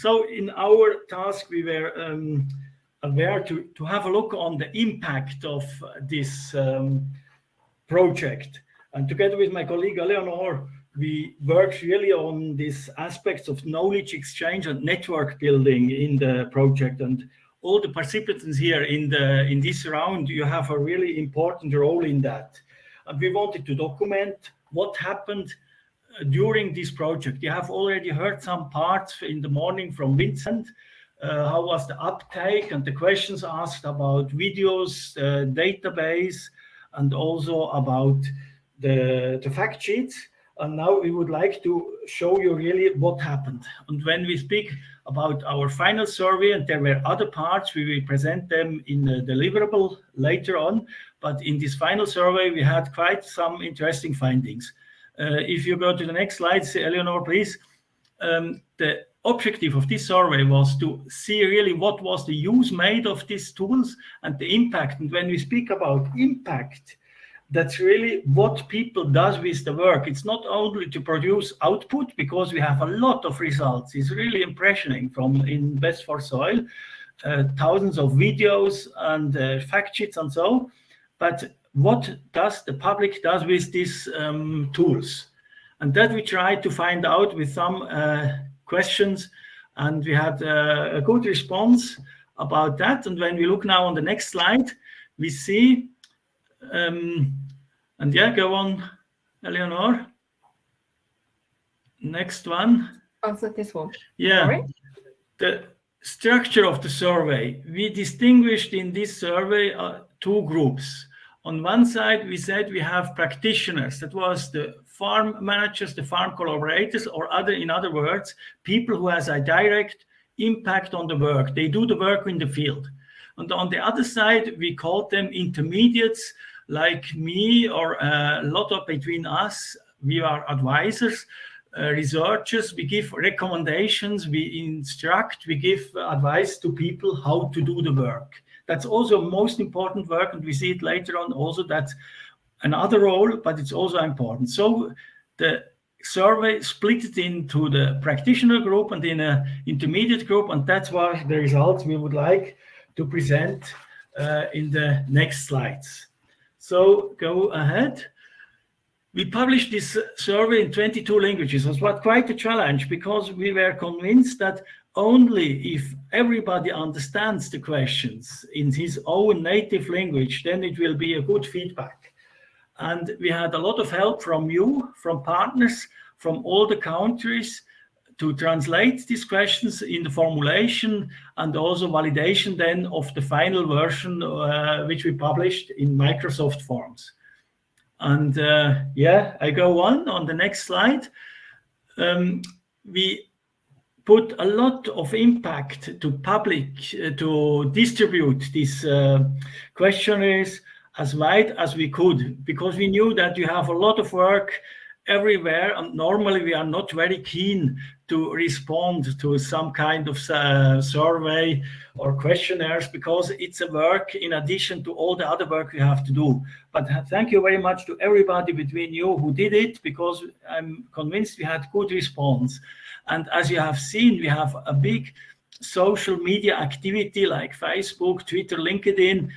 So in our task, we were um, aware to, to have a look on the impact of this um, project. And together with my colleague Eleonore, we worked really on these aspects of knowledge exchange and network building in the project. And all the participants here in the in this round, you have a really important role in that. And we wanted to document what happened during this project. You have already heard some parts in the morning from Vincent. Uh, how was the uptake and the questions asked about videos, uh, database, and also about the, the fact sheets. And now we would like to show you really what happened. And when we speak about our final survey, and there were other parts, we will present them in the deliverable later on. But in this final survey, we had quite some interesting findings. Uh, if you go to the next slide, Eleanor, please. Um, the objective of this survey was to see really what was the use made of these tools and the impact. And when we speak about impact, that's really what people does with the work. It's not only to produce output because we have a lot of results. It's really impressioning from in Best for Soil, uh, thousands of videos and uh, fact sheets and so. But what does the public does with these um, tools? And that we try to find out with some uh, questions. And we had uh, a good response about that. And when we look now on the next slide, we see um, and yeah, go on, Eleanor. Next one. Also this one. Yeah. Sorry? The structure of the survey. We distinguished in this survey uh, two groups. On one side, we said we have practitioners. That was the farm managers, the farm collaborators, or other, in other words, people who has a direct impact on the work. They do the work in the field. And on the other side, we called them intermediates like me or a lot of between us, we are advisors, uh, researchers, we give recommendations, we instruct, we give advice to people how to do the work. That's also most important work, and we see it later on also that's another role, but it's also important. So the survey split it into the practitioner group and in an intermediate group, and that's why the results we would like to present uh, in the next slides. So go ahead. We published this survey in 22 languages. It was quite a challenge because we were convinced that only if everybody understands the questions in his own native language, then it will be a good feedback. And we had a lot of help from you, from partners, from all the countries to translate these questions in the formulation and also validation then of the final version uh, which we published in Microsoft Forms. And uh, yeah, I go on on the next slide. Um, we put a lot of impact to public uh, to distribute these uh, questionnaires as wide as we could because we knew that you have a lot of work everywhere and normally we are not very keen to respond to some kind of uh, survey or questionnaires because it's a work in addition to all the other work you have to do. But thank you very much to everybody between you who did it because I'm convinced we had good response. And as you have seen, we have a big social media activity like Facebook, Twitter, LinkedIn,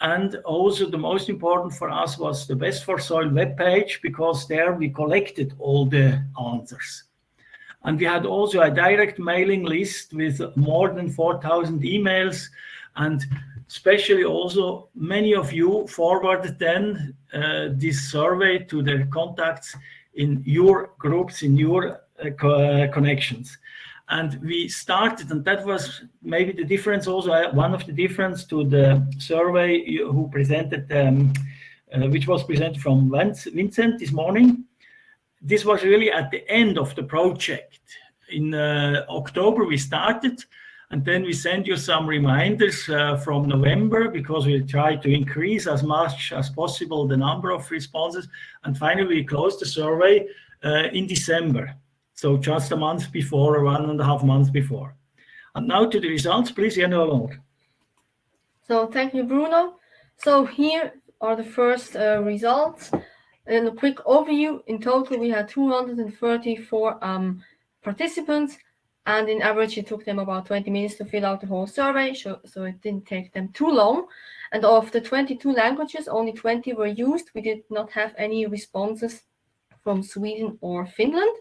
and also the most important for us was the Best for Soil webpage because there we collected all the answers. And we had also a direct mailing list with more than 4,000 emails. And especially also many of you forwarded then uh, this survey to the contacts in your groups, in your uh, co uh, connections. And we started and that was maybe the difference also uh, one of the difference to the survey who presented um, uh, which was presented from Vincent this morning this was really at the end of the project in uh, October we started and then we send you some reminders uh, from November because we try to increase as much as possible the number of responses and finally we closed the survey uh, in December so just a month before, or one and a half months before. And now to the results, please, Jenny Lord. So thank you, Bruno. So here are the first uh, results. In a quick overview, in total, we had 234 um, participants and in average it took them about 20 minutes to fill out the whole survey, so, so it didn't take them too long. And of the 22 languages, only 20 were used. We did not have any responses from Sweden or Finland.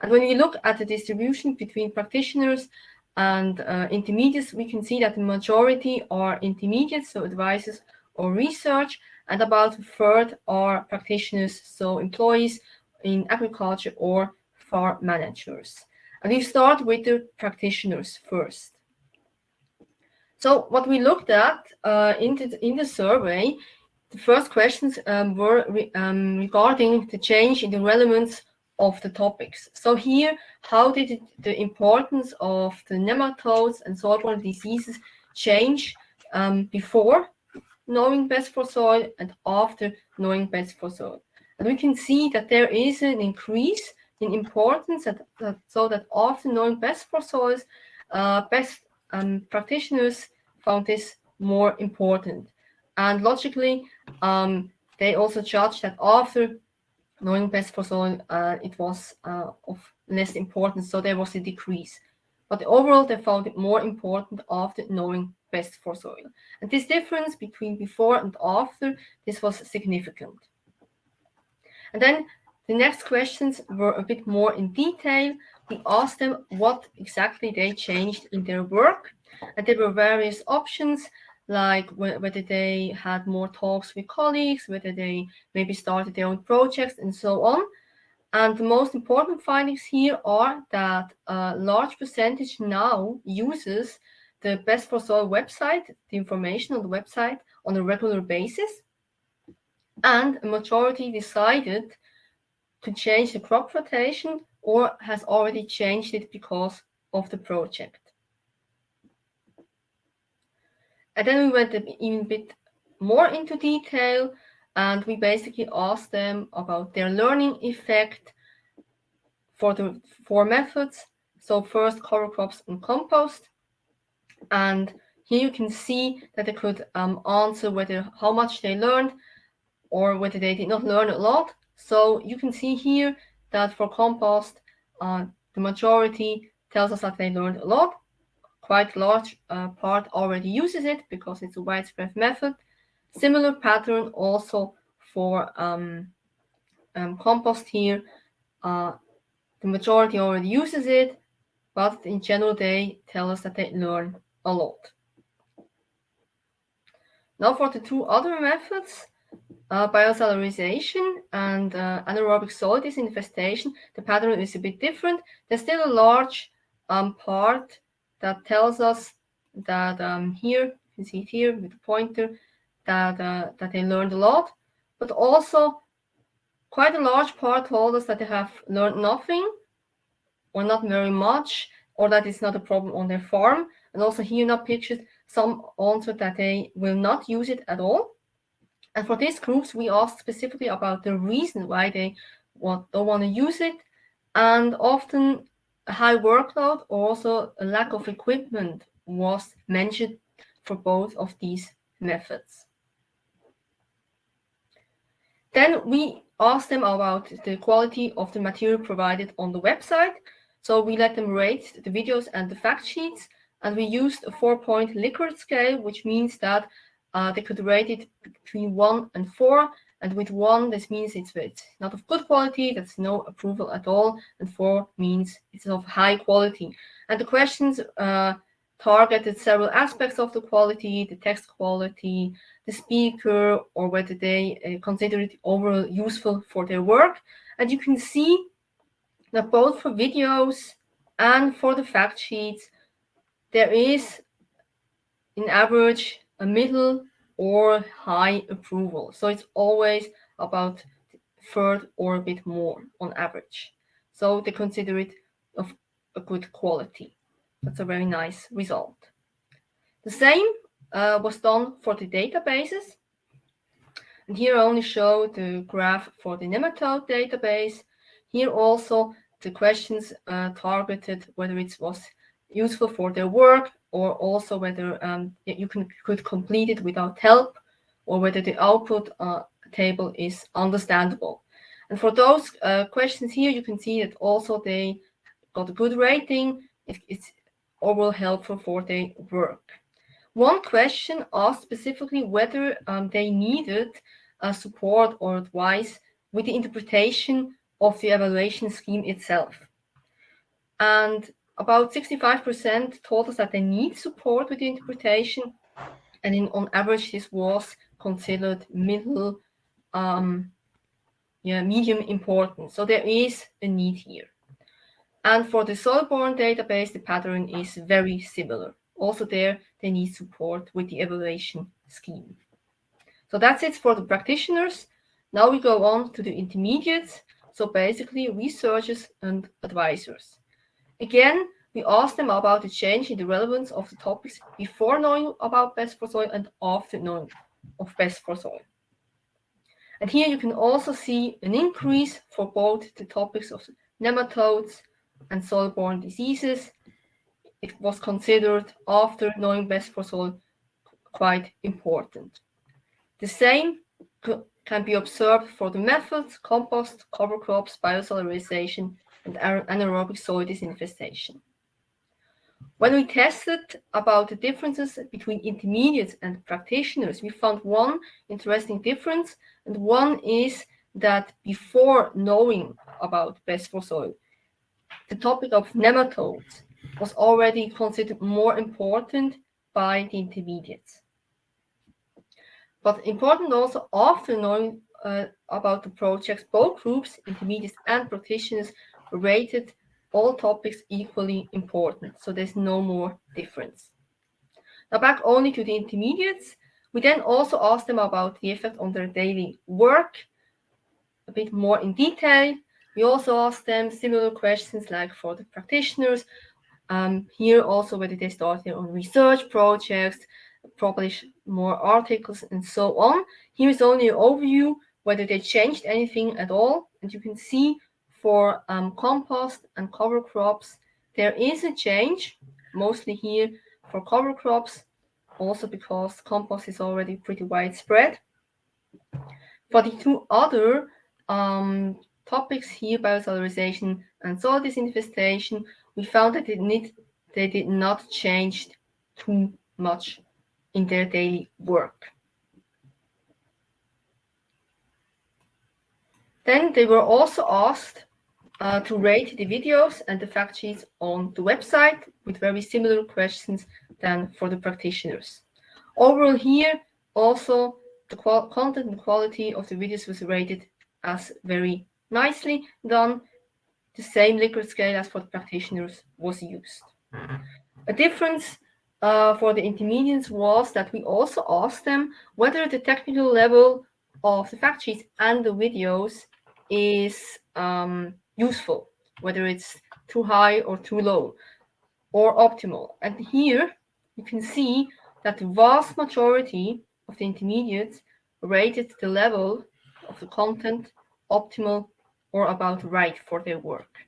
And when we look at the distribution between practitioners and uh, intermediates, we can see that the majority are intermediates, so advisors or research, and about a third are practitioners, so employees in agriculture or farm managers. And we start with the practitioners first. So what we looked at uh, in, the, in the survey, the first questions um, were re, um, regarding the change in the relevance of the topics. So here, how did it, the importance of the nematodes and soil-borne diseases change um, before knowing best for soil and after knowing best for soil? And we can see that there is an increase in importance that, that so that after knowing best for soils, uh, best um, practitioners found this more important. And logically, um, they also judged that after knowing best for soil, uh, it was uh, of less importance, so there was a decrease. But overall, they found it more important after knowing best for soil. And this difference between before and after, this was significant. And then the next questions were a bit more in detail. We asked them what exactly they changed in their work. And there were various options like whether they had more talks with colleagues, whether they maybe started their own projects and so on. And the most important findings here are that a large percentage now uses the Best for Soil website, the information on the website on a regular basis. And a majority decided to change the crop rotation or has already changed it because of the project. And then we went even a bit more into detail and we basically asked them about their learning effect for the four methods. So first cover crops and compost. And here you can see that they could um, answer whether how much they learned or whether they did not learn a lot. So you can see here that for compost, uh, the majority tells us that they learned a lot quite large uh, part already uses it because it's a widespread method. Similar pattern also for um, um, compost here. Uh, the majority already uses it, but in general, they tell us that they learn a lot. Now for the two other methods, uh, biosolarization and uh, anaerobic soil disinfestation, the pattern is a bit different. There's still a large um, part that tells us that um, here, you can see it here with the pointer, that, uh, that they learned a lot, but also quite a large part told us that they have learned nothing or not very much, or that it's not a problem on their farm. And also here not pictured, some answered that they will not use it at all. And for these groups, we asked specifically about the reason why they want, don't want to use it. And often a high workload, or also a lack of equipment was mentioned for both of these methods. Then we asked them about the quality of the material provided on the website. So we let them rate the videos and the fact sheets, and we used a four-point Likert scale, which means that uh, they could rate it between one and four, and with one, this means it's, it's not of good quality, that's no approval at all. And four means it's of high quality. And the questions uh, targeted several aspects of the quality, the text quality, the speaker, or whether they uh, consider it overall useful for their work. And you can see that both for videos and for the fact sheets, there is, in average, a middle or high approval. So it's always about third or a bit more on average. So they consider it of a good quality. That's a very nice result. The same uh, was done for the databases. And here I only show the graph for the nematode database. Here also the questions uh, targeted whether it was useful for their work or also whether um, you can could complete it without help or whether the output uh, table is understandable. And for those uh, questions here, you can see that also they got a good rating it, it's overall helpful for their work. One question asked specifically whether um, they needed uh, support or advice with the interpretation of the evaluation scheme itself. And about 65% told us that they need support with the interpretation. And in, on average, this was considered middle, um, yeah, medium important. So there is a need here. And for the soil-borne database, the pattern is very similar. Also there, they need support with the evaluation scheme. So that's it for the practitioners. Now we go on to the intermediates. So basically researchers and advisors. Again, we asked them about the change in the relevance of the topics before knowing about best for soil and after knowing of best for soil. And here you can also see an increase for both the topics of nematodes and soil-borne diseases. It was considered after knowing best for soil quite important. The same can be observed for the methods, compost, cover crops, biosolarization, and anaerobic soil disinfestation. When we tested about the differences between intermediates and practitioners, we found one interesting difference, and one is that before knowing about best for soil, the topic of nematodes was already considered more important by the intermediates. But important also after knowing uh, about the projects, both groups, intermediates and practitioners, rated all topics equally important. So there's no more difference. Now back only to the intermediates. We then also asked them about the effect on their daily work, a bit more in detail. We also asked them similar questions like for the practitioners. Um, here also whether they start their own research projects, publish more articles and so on. Here is only an overview whether they changed anything at all. And you can see for um, compost and cover crops, there is a change, mostly here for cover crops, also because compost is already pretty widespread. For the two other um, topics here, biosolarization and soil disinfestation, we found that it need, they did not change too much in their daily work. Then they were also asked uh, to rate the videos and the fact sheets on the website with very similar questions than for the practitioners. Overall here, also the content and quality of the videos was rated as very nicely done. The same Likert scale as for the practitioners was used. A difference uh, for the intermediates was that we also asked them whether the technical level of the fact sheets and the videos is um, useful, whether it's too high or too low or optimal. And here you can see that the vast majority of the intermediates rated the level of the content optimal or about right for their work.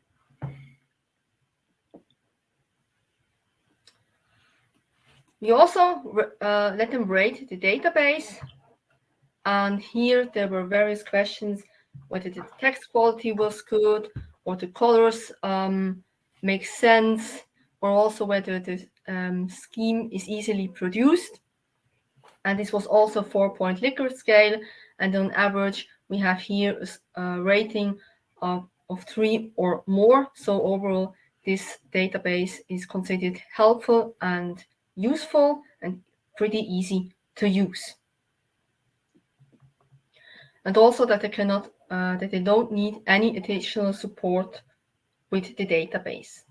We also uh, let them rate the database. And here there were various questions whether the text quality was good or the colors um, make sense or also whether the um, scheme is easily produced. And this was also four-point Likert scale. And on average, we have here a rating of, of three or more. So overall, this database is considered helpful and useful and pretty easy to use. And also that they cannot uh, that they don't need any additional support with the database.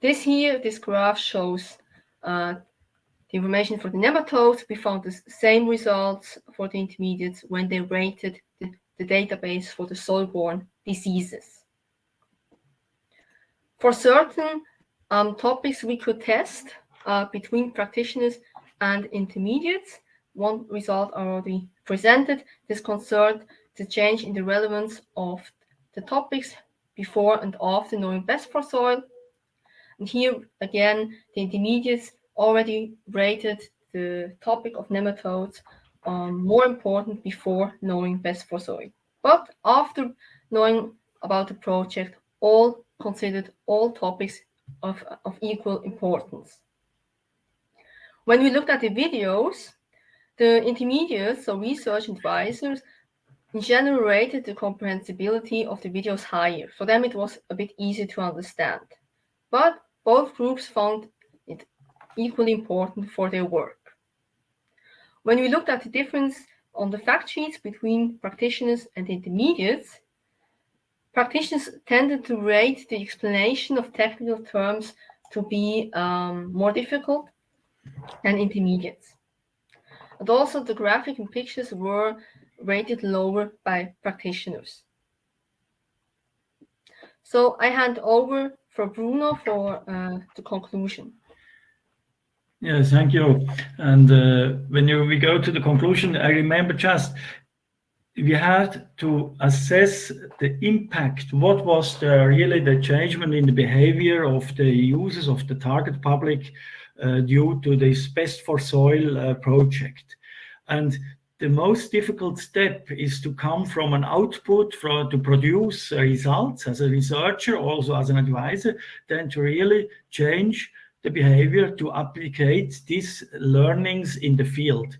This here, this graph shows uh, the information for the nematodes. We found the same results for the intermediates when they rated the, the database for the soil-borne diseases. For certain um, topics we could test uh, between practitioners and intermediates, one result already presented. This concerned the change in the relevance of the topics before and after knowing best for soil. And here again, the intermediates already rated the topic of nematodes um, more important before knowing best for soil. But after knowing about the project, all considered all topics of, of equal importance. When we looked at the videos, the intermediates or research advisors generated the comprehensibility of the videos higher. For them, it was a bit easier to understand. But both groups found it equally important for their work. When we looked at the difference on the fact sheets between practitioners and intermediates, practitioners tended to rate the explanation of technical terms to be um, more difficult than intermediates. And also the graphic and pictures were rated lower by practitioners. So I hand over for Bruno for uh, the conclusion. Yes, thank you. And uh, when you, we go to the conclusion, I remember just we had to assess the impact. What was the, really the change in the behavior of the users of the target public uh, due to this Best for Soil uh, project? And the most difficult step is to come from an output for, to produce results as a researcher, also as an advisor, then to really change the behavior to applicate these learnings in the field.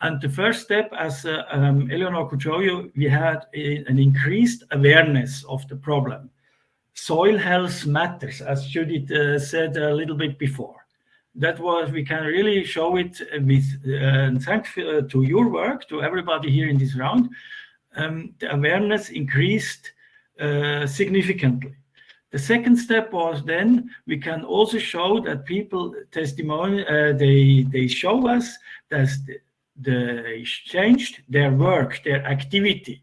And the first step, as uh, um, Eleanor could show you, we had a, an increased awareness of the problem. Soil health matters, as Judith uh, said a little bit before that was we can really show it with uh, thanks uh, to your work to everybody here in this round. Um, the awareness increased uh, significantly. The second step was then we can also show that people testimony uh, they they show us that they changed their work their activity.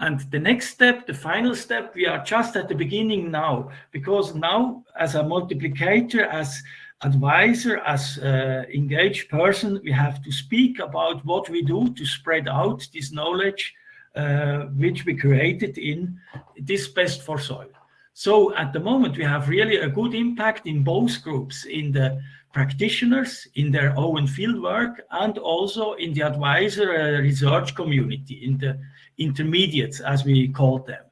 And the next step, the final step, we are just at the beginning now, because now as a multiplicator, as advisor, as uh, engaged person, we have to speak about what we do to spread out this knowledge uh, which we created in this best for soil. So at the moment, we have really a good impact in both groups, in the practitioners, in their own fieldwork, and also in the advisor uh, research community, in the intermediates, as we call them.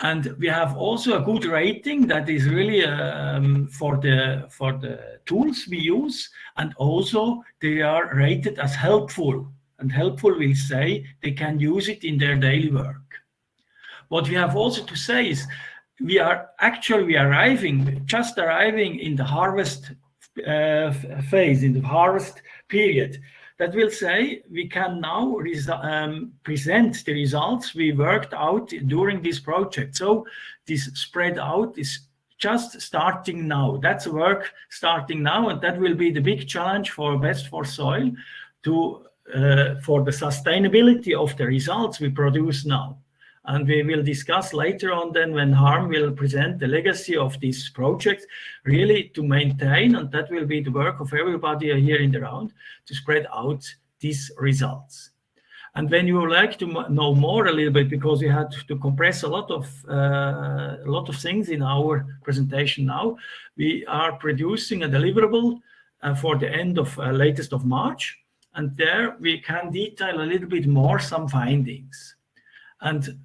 And we have also a good rating that is really um, for the for the tools we use, and also they are rated as helpful. And helpful will say they can use it in their daily work. What we have also to say is we are actually arriving, just arriving in the harvest uh, phase, in the harvest period that will say we can now um, present the results we worked out during this project. So this spread out is just starting now. That's work starting now, and that will be the big challenge for Best for Soil to uh, for the sustainability of the results we produce now. And we will discuss later on then when Harm will present the legacy of this project, really to maintain, and that will be the work of everybody here in the round, to spread out these results. And when you would like to know more a little bit, because we had to compress a lot of uh, a lot of things in our presentation now, we are producing a deliverable uh, for the end of uh, latest of March, and there we can detail a little bit more some findings. And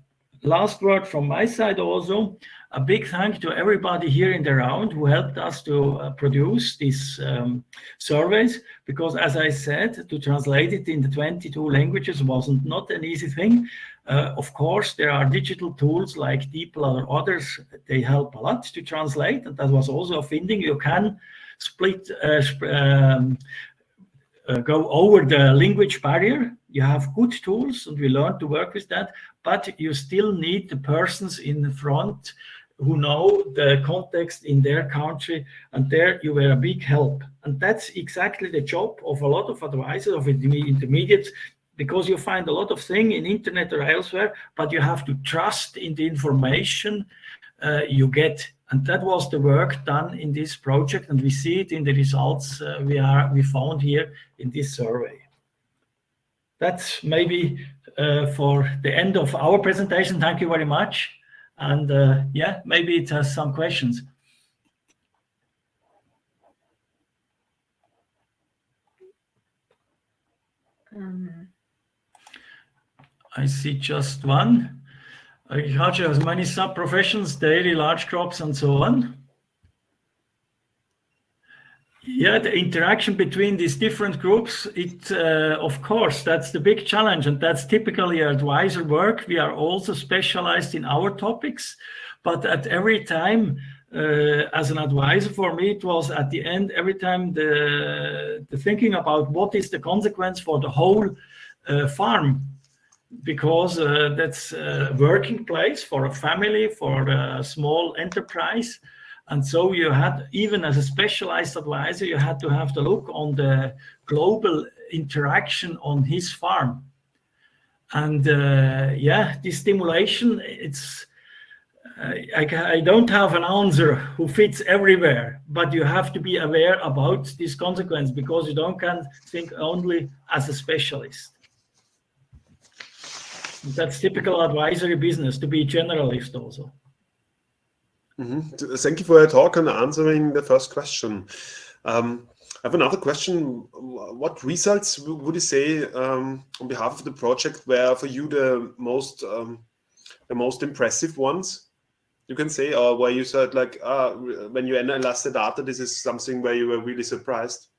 last word from my side also, a big thank to everybody here in the round who helped us to uh, produce these um, surveys, because as I said, to translate it in the 22 languages wasn't not an easy thing. Uh, of course, there are digital tools like DeepL or others, they help a lot to translate, and that was also a finding. You can split, uh, um, uh, go over the language barrier. You have good tools, and we learned to work with that, but you still need the persons in the front who know the context in their country, and there you were a big help. And that's exactly the job of a lot of advisors, of intermediates, because you find a lot of things in internet or elsewhere, but you have to trust in the information uh, you get. And that was the work done in this project, and we see it in the results uh, we are we found here in this survey. That's maybe uh, for the end of our presentation. Thank you very much. And uh, yeah, maybe it has some questions. Um. I see just one. Agriculture has many sub-professions, dairy, large crops, and so on. Yeah, the interaction between these different groups, it, uh, of course, that's the big challenge. And that's typically advisor work. We are also specialized in our topics. But at every time, uh, as an advisor for me, it was at the end, every time the, the thinking about what is the consequence for the whole uh, farm because uh, that's a working place for a family, for a small enterprise. And so you had, even as a specialized advisor, you had to have the look on the global interaction on his farm. And uh, yeah, this stimulation, it's, uh, I, I, don't have an answer who fits everywhere, but you have to be aware about this consequence because you don't can think only as a specialist. That's typical advisory business to be generalist also. Mm -hmm. Thank you for your talk and answering the first question. Um, I have another question. What results would you say um, on behalf of the project were for you the most um, the most impressive ones? You can say, or where you said like, uh, when you analyzed the data, this is something where you were really surprised.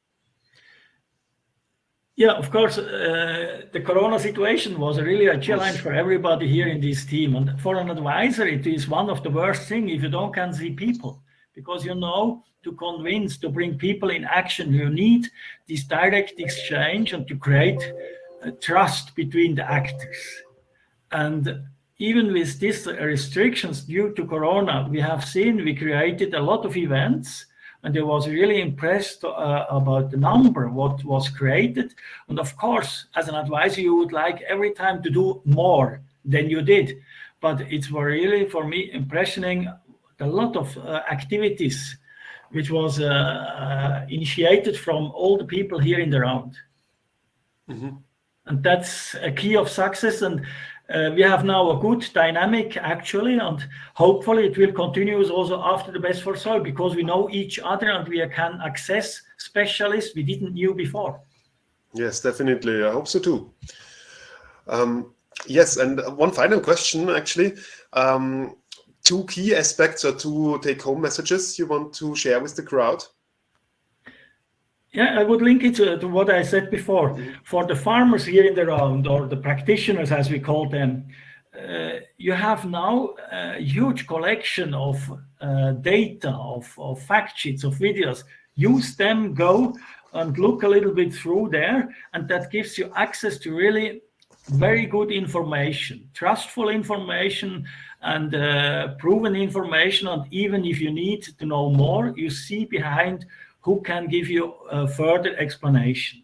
Yeah, of course, uh, the Corona situation was really a challenge for everybody here in this team. And for an advisor, it is one of the worst things if you don't can see people, because you know to convince, to bring people in action, you need this direct exchange and to create trust between the actors. And even with these restrictions due to Corona, we have seen we created a lot of events and I was really impressed uh, about the number, what was created. And of course, as an advisor, you would like every time to do more than you did. But it was really, for me, impressioning a lot of uh, activities which was uh, uh initiated from all the people here in the round. Mm -hmm. And that's a key of success. And uh, we have now a good dynamic actually, and hopefully it will continue also after the best for soil because we know each other and we can access specialists we didn't knew before. Yes, definitely. I hope so too. Um, yes, and one final question actually. Um, two key aspects or two take-home messages you want to share with the crowd? Yeah, I would link it to, to, what I said before. For the farmers here in the round, or the practitioners as we call them, uh, you have now a huge collection of uh, data, of, of fact sheets, of videos. Use them, go and look a little bit through there, and that gives you access to really very good information, trustful information, and uh, proven information. And even if you need to know more, you see behind who can give you a further explanation.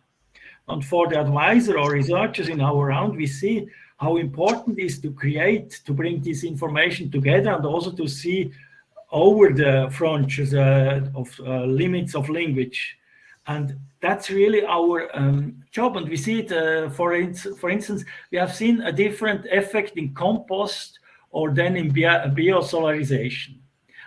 And for the advisor or researchers in our round, we see how important it is to create, to bring this information together and also to see over the frontiers uh, of uh, limits of language. And that's really our um, job. And we see it, uh, for, in for instance, we have seen a different effect in compost or then in bio biosolarization.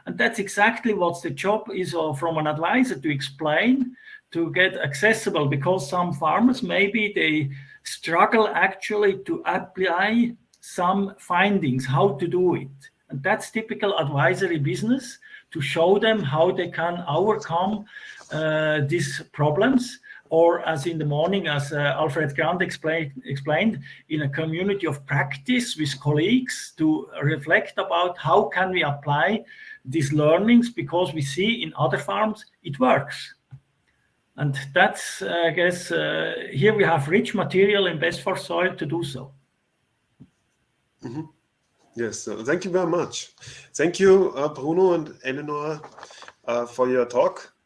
And that's exactly what the job is uh, from an advisor to explain, to get accessible, because some farmers, maybe they struggle actually to apply some findings, how to do it. And that's typical advisory business, to show them how they can overcome uh, these problems or as in the morning, as uh, Alfred Grant explained, explained, in a community of practice with colleagues to reflect about how can we apply these learnings because we see in other farms it works. And that's, uh, I guess, uh, here we have rich material in Best for Soil to do so. Mm -hmm. Yes, uh, thank you very much. Thank you, uh, Bruno and Eleanor, uh, for your talk.